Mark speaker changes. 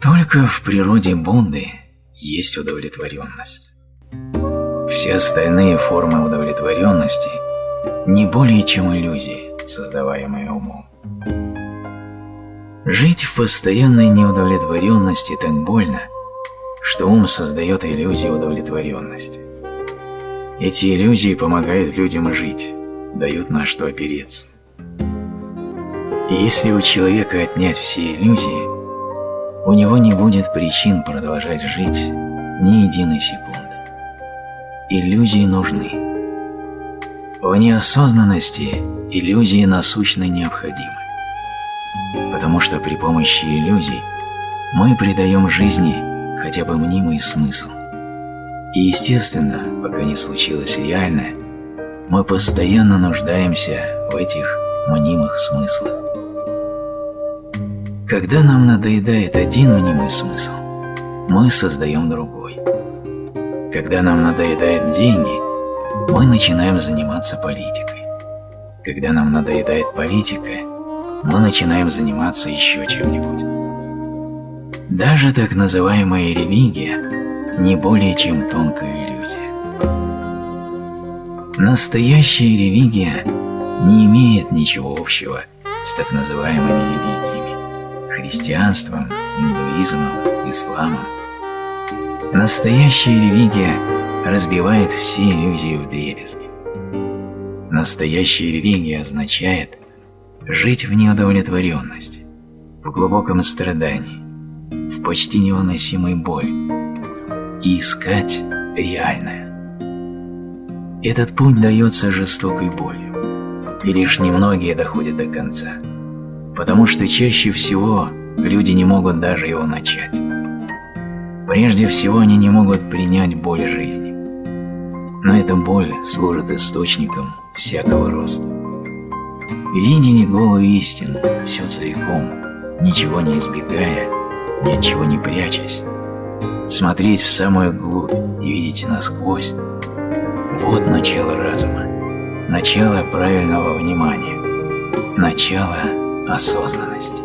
Speaker 1: Только в природе Бунды есть удовлетворенность. Все остальные формы удовлетворенности не более чем иллюзии, создаваемые умом. Жить в постоянной неудовлетворенности так больно, что ум создает иллюзии удовлетворенности. Эти иллюзии помогают людям жить, дают на что опереться. И если у человека отнять все иллюзии, у него не будет причин продолжать жить ни единой секунды. Иллюзии нужны. В неосознанности иллюзии насущно необходимы, потому что при помощи иллюзий мы придаем жизни хотя бы мнимый смысл. И естественно, пока не случилось реальное, мы постоянно нуждаемся в этих мнимых смыслах. Когда нам надоедает один мнимый смысл, мы создаем другой. Когда нам надоедают деньги, мы начинаем заниматься политикой. Когда нам надоедает политика, мы начинаем заниматься еще чем-нибудь. Даже так называемая религия не более чем тонкая иллюзия. Настоящая религия не имеет ничего общего с так называемыми религиями – христианством, индуизмом, исламом. Настоящая религия разбивает все иллюзии в дребезги. Настоящая религия означает жить в неудовлетворенности, в глубоком страдании, в почти невыносимой боли и искать реальное. Этот путь дается жестокой болью, и лишь немногие доходят до конца, потому что чаще всего люди не могут даже его начать. Прежде всего они не могут принять боль жизни. Но эта боль служит источником всякого роста. Видение голую истину, все целиком, ничего не избегая, ни от чего не прячась, смотреть в самую глубь и видеть насквозь, вот начало разума, начало правильного внимания, начало осознанности.